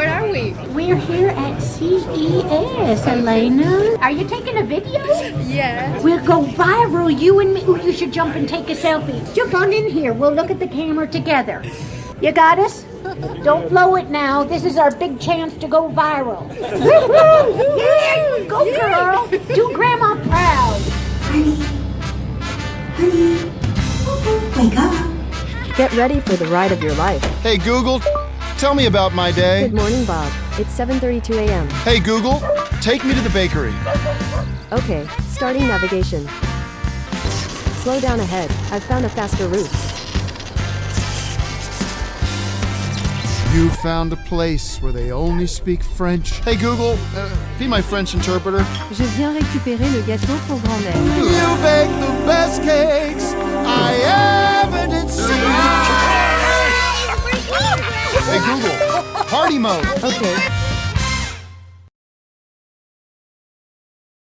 Where are we? We're here at CES, Elena. Are you taking a video? Yeah. We'll go viral, you and me. Ooh, you should jump and take a selfie. Jump on in here. We'll look at the camera together. You got us? Don't blow it now. This is our big chance to go viral. Woo-hoo! yeah, go girl. Do grandma proud. Honey, honey, oh, wake up. Get ready for the ride of your life. Hey Google, tell me about my day. Good morning, Bob. It's 7:32 a.m. Hey Google, take me to the bakery. Okay, starting navigation. Slow down ahead. I've found a faster route. You found a place where they only speak French. Hey Google, uh, be my French interpreter. Je viens récupérer le gâteau pour grand-mère. You bake the best cakes party mode. Okay,